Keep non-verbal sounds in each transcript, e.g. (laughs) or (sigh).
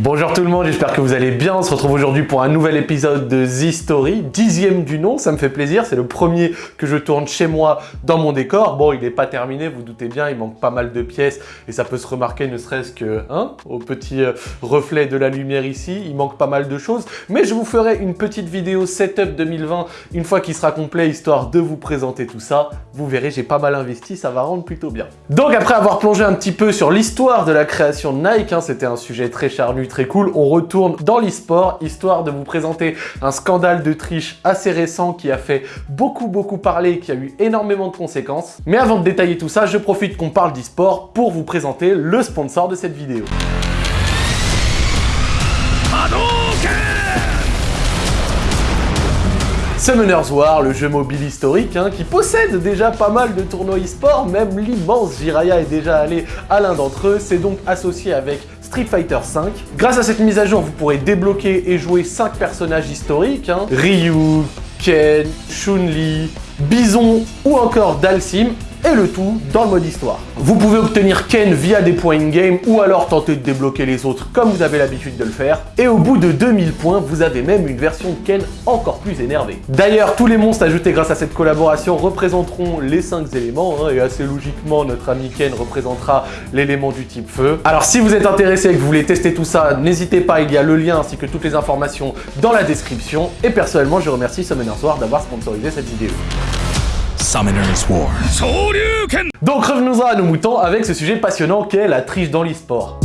Bonjour tout le monde, j'espère que vous allez bien. On se retrouve aujourd'hui pour un nouvel épisode de The Story, dixième du nom, ça me fait plaisir. C'est le premier que je tourne chez moi dans mon décor. Bon, il n'est pas terminé, vous doutez bien, il manque pas mal de pièces et ça peut se remarquer ne serait-ce que hein, au petit euh, reflet de la lumière ici. Il manque pas mal de choses, mais je vous ferai une petite vidéo setup 2020 une fois qu'il sera complet, histoire de vous présenter tout ça. Vous verrez, j'ai pas mal investi, ça va rendre plutôt bien. Donc après avoir plongé un petit peu sur l'histoire de la création de Nike, hein, c'était un sujet très charnu, très cool. On retourne dans l'e-sport, histoire de vous présenter un scandale de triche assez récent qui a fait beaucoup beaucoup parler, qui a eu énormément de conséquences. Mais avant de détailler tout ça, je profite qu'on parle d'e-sport pour vous présenter le sponsor de cette vidéo. Summoners War, le jeu mobile historique, hein, qui possède déjà pas mal de tournois e-sport, même l'immense Jiraya est déjà allé à l'un d'entre eux, c'est donc associé avec Street Fighter V. Grâce à cette mise à jour, vous pourrez débloquer et jouer 5 personnages historiques, hein. Ryu, Ken, Chun-Li, Bison ou encore Dalsim, et le tout dans le mode histoire. Vous pouvez obtenir Ken via des points in-game ou alors tenter de débloquer les autres comme vous avez l'habitude de le faire. Et au bout de 2000 points, vous avez même une version de Ken encore plus énervée. D'ailleurs, tous les monstres ajoutés grâce à cette collaboration représenteront les 5 éléments hein, et assez logiquement, notre ami Ken représentera l'élément du type feu. Alors si vous êtes intéressé et que vous voulez tester tout ça, n'hésitez pas, il y a le lien ainsi que toutes les informations dans la description. Et personnellement, je remercie Summoners War d'avoir sponsorisé cette vidéo. Summoner's War. Donc revenons à nos moutons avec ce sujet passionnant qu'est la triche dans l'e-sport.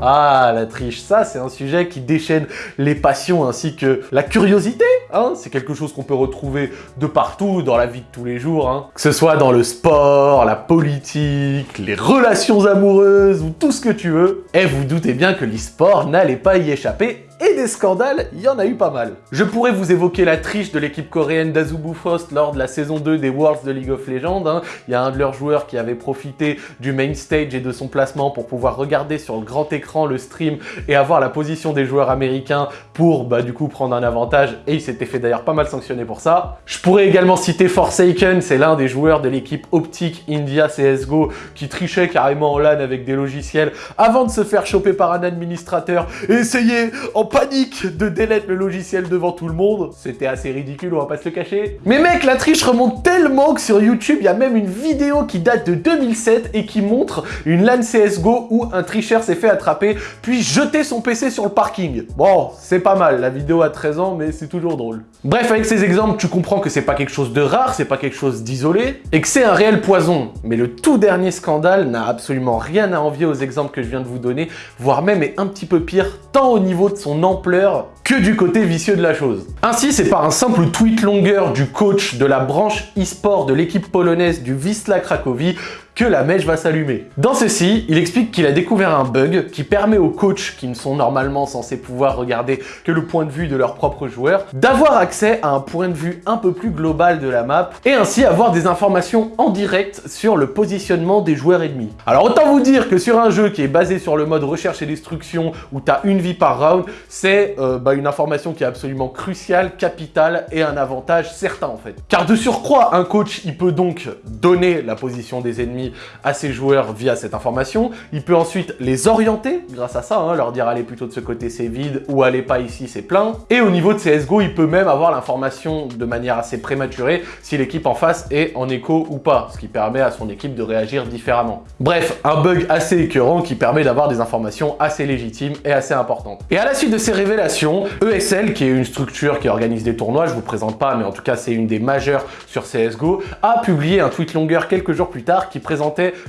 Ah, la triche, ça c'est un sujet qui déchaîne les passions ainsi que la curiosité. Hein c'est quelque chose qu'on peut retrouver de partout dans la vie de tous les jours. Hein. Que ce soit dans le sport, la politique, les relations amoureuses ou tout ce que tu veux. Et vous doutez bien que l'e-sport n'allait pas y échapper et des scandales, il y en a eu pas mal. Je pourrais vous évoquer la triche de l'équipe coréenne d'Azubu Frost lors de la saison 2 des Worlds de League of Legends. Hein. Il y a un de leurs joueurs qui avait profité du main stage et de son placement pour pouvoir regarder sur le grand écran le stream et avoir la position des joueurs américains pour bah, du coup prendre un avantage et il s'était fait d'ailleurs pas mal sanctionner pour ça. Je pourrais également citer Forsaken, c'est l'un des joueurs de l'équipe optique India CSGO qui trichait carrément en LAN avec des logiciels avant de se faire choper par un administrateur et essayer en panique de délettre le logiciel devant tout le monde. C'était assez ridicule, on va pas se le cacher. Mais mec, la triche remonte tellement que sur YouTube, il y a même une vidéo qui date de 2007 et qui montre une LAN CSGO où un tricheur s'est fait attraper puis jeter son PC sur le parking. Bon, c'est pas mal, la vidéo a 13 ans, mais c'est toujours drôle. Bref, avec ces exemples, tu comprends que c'est pas quelque chose de rare, c'est pas quelque chose d'isolé, et que c'est un réel poison. Mais le tout dernier scandale n'a absolument rien à envier aux exemples que je viens de vous donner, voire même est un petit peu pire, tant au niveau de son ampleur que du côté vicieux de la chose. Ainsi, c'est par un simple tweet longueur du coach de la branche e-sport de l'équipe polonaise du Wisla Cracovie que la mèche va s'allumer. Dans ceci, il explique qu'il a découvert un bug qui permet aux coachs, qui ne sont normalement censés pouvoir regarder que le point de vue de leurs propres joueurs, d'avoir accès à un point de vue un peu plus global de la map et ainsi avoir des informations en direct sur le positionnement des joueurs ennemis. Alors autant vous dire que sur un jeu qui est basé sur le mode recherche et destruction où tu as une vie par round, c'est euh, bah, une information qui est absolument cruciale, capitale et un avantage certain en fait. Car de surcroît, un coach, il peut donc donner la position des ennemis à ses joueurs via cette information. Il peut ensuite les orienter grâce à ça, hein, leur dire allez plutôt de ce côté c'est vide ou allez pas ici c'est plein. Et au niveau de CSGO, il peut même avoir l'information de manière assez prématurée si l'équipe en face est en écho ou pas, ce qui permet à son équipe de réagir différemment. Bref, un bug assez écœurant qui permet d'avoir des informations assez légitimes et assez importantes. Et à la suite de ces révélations, ESL, qui est une structure qui organise des tournois, je vous présente pas, mais en tout cas c'est une des majeures sur CSGO, a publié un tweet longueur quelques jours plus tard qui présente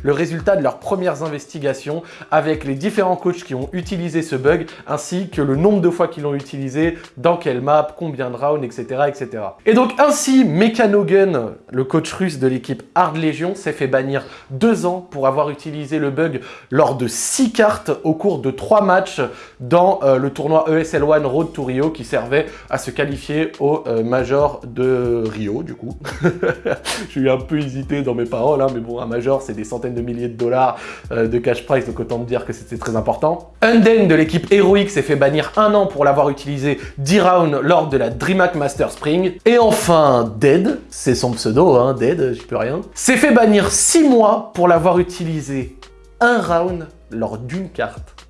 le résultat de leurs premières investigations avec les différents coachs qui ont utilisé ce bug, ainsi que le nombre de fois qu'ils l'ont utilisé, dans quelle map, combien de rounds, etc. etc. Et donc ainsi, Mechanogun, le coach russe de l'équipe Hard Legion, s'est fait bannir deux ans pour avoir utilisé le bug lors de six cartes au cours de trois matchs dans euh, le tournoi ESL One Road Road to Rio qui servait à se qualifier au euh, Major de Rio, du coup. (laughs) J'ai eu un peu hésité dans mes paroles, hein, mais bon, un Major, c'est des centaines de milliers de dollars euh, de cash prize, donc autant me dire que c'était très important. Unden de l'équipe Heroic s'est fait bannir un an pour l'avoir utilisé 10 rounds lors de la DreamHack Master Spring. Et enfin, Dead, c'est son pseudo, hein, Dead, j'y peux rien, s'est fait bannir 6 mois pour l'avoir utilisé un round lors d'une carte.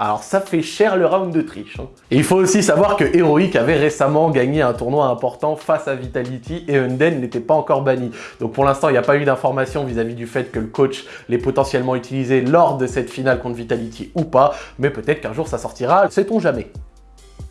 Alors ça fait cher le round de triche. Hein. Il faut aussi savoir que Heroic avait récemment gagné un tournoi important face à Vitality et Unden n'était pas encore banni. Donc pour l'instant, il n'y a pas eu d'information vis-à-vis du fait que le coach l'ait potentiellement utilisé lors de cette finale contre Vitality ou pas, mais peut-être qu'un jour ça sortira, sait-on jamais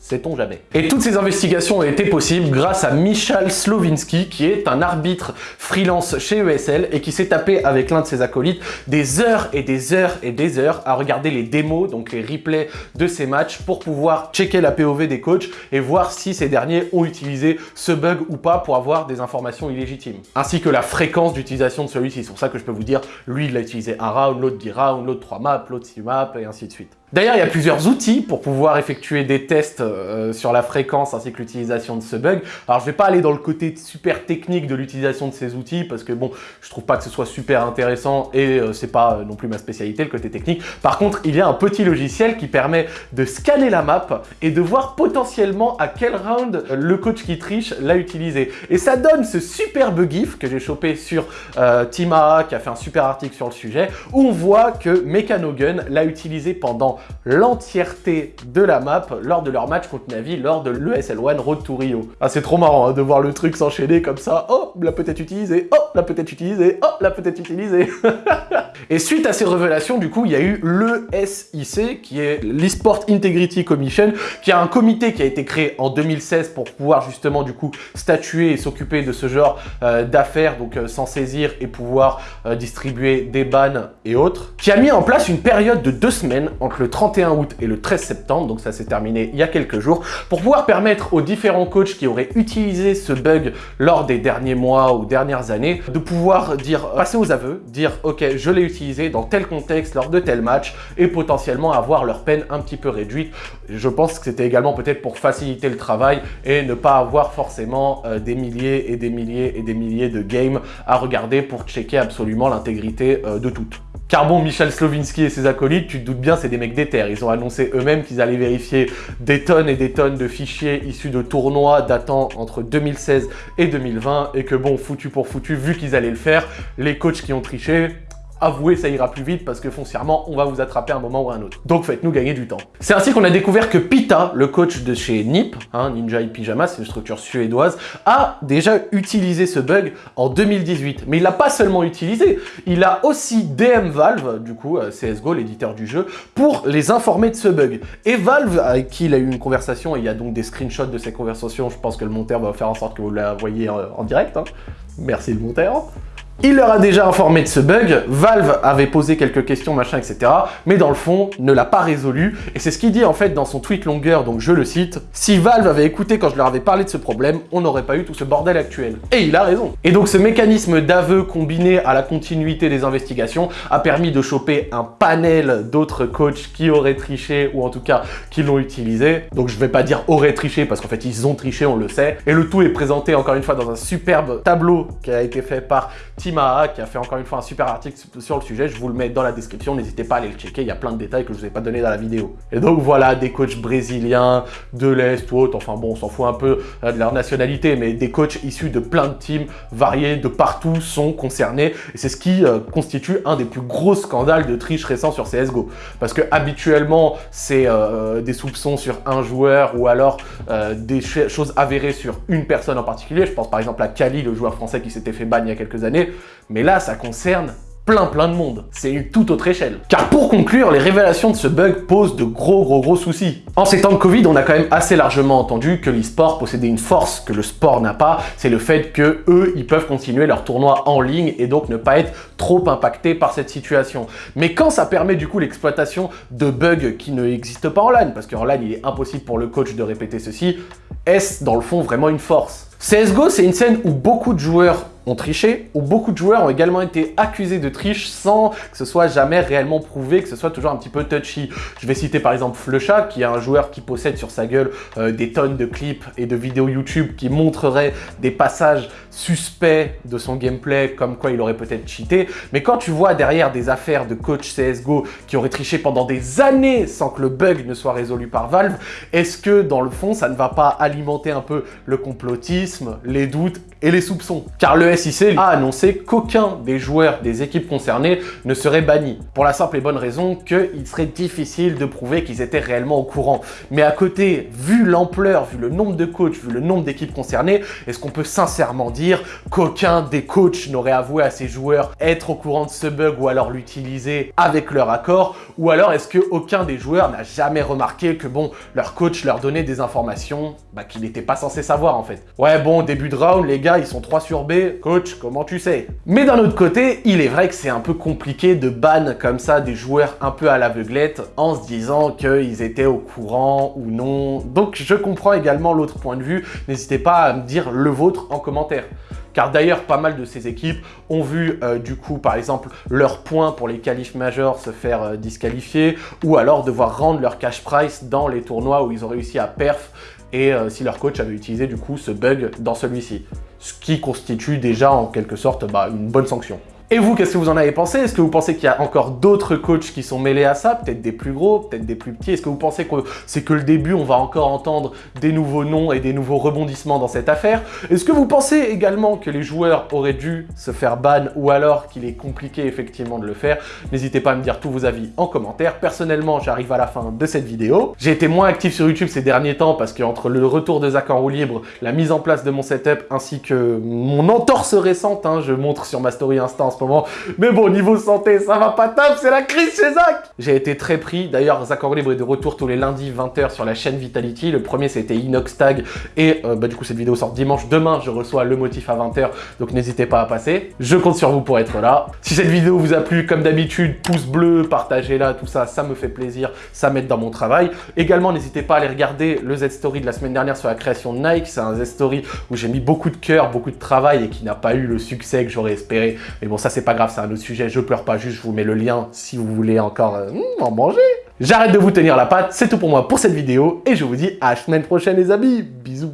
sait-on jamais. Et toutes ces investigations ont été possibles grâce à Michal Slovinski, qui est un arbitre freelance chez ESL et qui s'est tapé avec l'un de ses acolytes des heures et des heures et des heures à regarder les démos, donc les replays de ces matchs pour pouvoir checker la POV des coachs et voir si ces derniers ont utilisé ce bug ou pas pour avoir des informations illégitimes. Ainsi que la fréquence d'utilisation de celui-ci. C'est pour ça que je peux vous dire, lui il l'a utilisé un round, l'autre 10 rounds, l'autre 3 maps, l'autre 6 maps et ainsi de suite. D'ailleurs, il y a plusieurs outils pour pouvoir effectuer des tests euh, sur la fréquence ainsi que l'utilisation de ce bug. Alors, je vais pas aller dans le côté super technique de l'utilisation de ces outils parce que bon, je trouve pas que ce soit super intéressant et euh, c'est pas euh, non plus ma spécialité, le côté technique. Par contre, il y a un petit logiciel qui permet de scanner la map et de voir potentiellement à quel round le coach qui triche l'a utilisé. Et ça donne ce superbe gif que j'ai chopé sur Timaa qui a fait un super article sur le sujet où on voit que Mechanogun l'a utilisé pendant l'entièreté de la map lors de leur match contre Navi lors de l'ESL1 Road to Rio. Ah, c'est trop marrant hein, de voir le truc s'enchaîner comme ça. Oh, l'a peut-être utilisé. Oh, l'a peut-être utilisé. Oh, l'a peut-être utilisé. (laughs) Et suite à ces révélations, du coup, il y a eu le SIC, qui est l'eSport Integrity Commission, qui a un comité qui a été créé en 2016 pour pouvoir justement, du coup, statuer et s'occuper de ce genre euh, d'affaires, donc euh, s'en saisir et pouvoir euh, distribuer des bans et autres, qui a mis en place une période de deux semaines entre le 31 août et le 13 septembre, donc ça s'est terminé il y a quelques jours, pour pouvoir permettre aux différents coachs qui auraient utilisé ce bug lors des derniers mois ou dernières années, de pouvoir dire, passer aux aveux, dire ok je l'ai utilisé dans tel contexte lors de tel match et potentiellement avoir leur peine un petit peu réduite. Je pense que c'était également peut-être pour faciliter le travail et ne pas avoir forcément euh, des milliers et des milliers et des milliers de games à regarder pour checker absolument l'intégrité euh, de toutes. Car bon, Michel Slovinski et ses acolytes, tu te doutes bien, c'est des mecs d'éther. Ils ont annoncé eux-mêmes qu'ils allaient vérifier des tonnes et des tonnes de fichiers issus de tournois datant entre 2016 et 2020 et que bon, foutu pour foutu, vu qu'ils allaient le faire, les coachs qui ont triché, avouez, ça ira plus vite parce que foncièrement, on va vous attraper un moment ou un autre. Donc faites-nous gagner du temps. C'est ainsi qu'on a découvert que Pita, le coach de chez NIP, hein, Ninja et Pyjama, c'est une structure suédoise, a déjà utilisé ce bug en 2018. Mais il l'a pas seulement utilisé, il a aussi DM Valve, du coup, euh, CSGO, l'éditeur du jeu, pour les informer de ce bug. Et Valve, avec qui il a eu une conversation, et il y a donc des screenshots de ces conversations, je pense que le monteur va faire en sorte que vous la voyez en, en direct. Hein. Merci le monteur. Il leur a déjà informé de ce bug, Valve avait posé quelques questions, machin, etc. Mais dans le fond, ne l'a pas résolu. Et c'est ce qu'il dit en fait dans son tweet longueur, donc je le cite. Si Valve avait écouté quand je leur avais parlé de ce problème, on n'aurait pas eu tout ce bordel actuel. Et il a raison. Et donc ce mécanisme d'aveu combiné à la continuité des investigations a permis de choper un panel d'autres coachs qui auraient triché, ou en tout cas qui l'ont utilisé. Donc je vais pas dire auraient triché, parce qu'en fait ils ont triché, on le sait. Et le tout est présenté encore une fois dans un superbe tableau qui a été fait par Qui a fait encore une fois un super article sur le sujet. Je vous le mets dans la description, n'hésitez pas à aller le checker. Il y a plein de détails que je vous ai pas donné dans la vidéo. Et donc voilà, des coachs brésiliens, de l'Est ou autre, enfin bon, on s'en fout un peu euh, de leur nationalité, mais des coachs issus de plein de teams variés de partout sont concernés. Et c'est ce qui euh, constitue un des plus gros scandales de triche récents sur CSGO. Parce que habituellement, c'est euh, des soupçons sur un joueur ou alors des choses avérées sur une personne en particulier. Je pense par exemple à Kali, le joueur français qui s'était fait ban il y a quelques années. Mais là, ça concerne plein plein de monde. C'est une toute autre échelle. Car pour conclure, les révélations de ce bug posent de gros gros gros soucis. En ces temps de Covid, on a quand même assez largement entendu que l'e-sport possédait une force que le sport n'a pas, c'est le fait que eux, ils peuvent continuer leur tournoi en ligne et donc ne pas être trop impactés par cette situation. Mais quand ça permet du coup l'exploitation de bugs qui ne existent pas en LAN, parce qu'en LAN, il est impossible pour le coach de répéter ceci, est-ce dans le fond vraiment une force? CSGO, c'est une scène où beaucoup de joueurs ont triché, ou beaucoup de joueurs ont également été accusés de triche sans que ce soit jamais réellement prouvé, que ce soit toujours un petit peu touchy. Je vais citer par exemple Flusha, qui est un joueur qui possède sur sa gueule euh, des tonnes de clips et de vidéos YouTube qui montreraient des passages suspects de son gameplay, comme quoi il aurait peut-être cheaté. Mais quand tu vois derrière des affaires de coach CSGO qui auraient triché pendant des années sans que le bug ne soit résolu par Valve, est-ce que dans le fond, ça ne va pas alimenter un peu le complotisme, les doutes et les soupçons? Car le A annoncé qu'aucun des joueurs des équipes concernées ne serait banni. Pour la simple et bonne raison qu'il serait difficile de prouver qu'ils étaient réellement au courant. Mais à côté, vu l'ampleur, vu le nombre de coachs, vu le nombre d'équipes concernées, est-ce qu'on peut sincèrement dire qu'aucun des coachs n'aurait avoué à ses joueurs être au courant de ce bug ou alors l'utiliser avec leur accord? Ou alors est-ce qu'aucun des joueurs n'a jamais remarqué que bon, leur coach leur donnait des informations bah, qu'il n'était pas censé savoir en fait? Ouais bon, début de round, les gars, ils sont 3 sur B, coach, comment tu sais? Mais d'un autre côté, il est vrai que c'est un peu compliqué de ban comme ça des joueurs un peu à l'aveuglette en se disant qu'ils étaient au courant ou non. Donc je comprends également l'autre point de vue, n'hésitez pas à me dire le vôtre en commentaire. Car d'ailleurs, pas mal de ces équipes ont vu euh, du coup, par exemple, leurs points pour les qualifs majeurs se faire euh, disqualifier ou alors devoir rendre leur cash price dans les tournois où ils ont réussi à perf et euh, si leur coach avait utilisé du coup ce bug dans celui-ci. Ce qui constitue déjà en quelque sorte bah, une bonne sanction. Et vous, qu'est-ce que vous en avez pensé? Est-ce que vous pensez qu'il y a encore d'autres coachs qui sont mêlés à ça? Peut-être des plus gros, peut-être des plus petits? Est-ce que vous pensez que c'est que le début, on va encore entendre des nouveaux noms et des nouveaux rebondissements dans cette affaire? Est-ce que vous pensez également que les joueurs auraient dû se faire ban ou alors qu'il est compliqué effectivement de le faire? N'hésitez pas à me dire tous vos avis en commentaire. Personnellement, j'arrive à la fin de cette vidéo. J'ai été moins actif sur YouTube ces derniers temps parce qu'entre le retour de Zach en roue libre, la mise en place de mon setup ainsi que mon entorse récente, hein, je montre sur ma story Insta moment. Mais bon, niveau santé, ça va pas top, c'est la crise chez Zach J'ai été très pris. D'ailleurs, Zach Libre est de retour tous les lundis 20h sur la chaîne Vitality. Le premier, c'était Inox Tag. Et euh, bah, du coup, cette vidéo sort dimanche. Demain, je reçois le motif à 20h. Donc n'hésitez pas à passer. Je compte sur vous pour être là. Si cette vidéo vous a plu, comme d'habitude, pouce bleu, partagez-la, tout ça, ça me fait plaisir. Ça m'aide dans mon travail. Également, n'hésitez pas à aller regarder le Z-Story de la semaine dernière sur la création de Nike. C'est un Z-Story où j'ai mis beaucoup de cœur, beaucoup de travail et qui n'a pas eu le succès que j'aurais espéré. Mais bon, ça, c'est pas grave, c'est un autre sujet. Je pleure pas, juste je vous mets le lien si vous voulez encore euh, hmm, en manger. J'arrête de vous tenir la patte, c'est tout pour moi pour cette vidéo et je vous dis à la semaine prochaine les amis. Bisous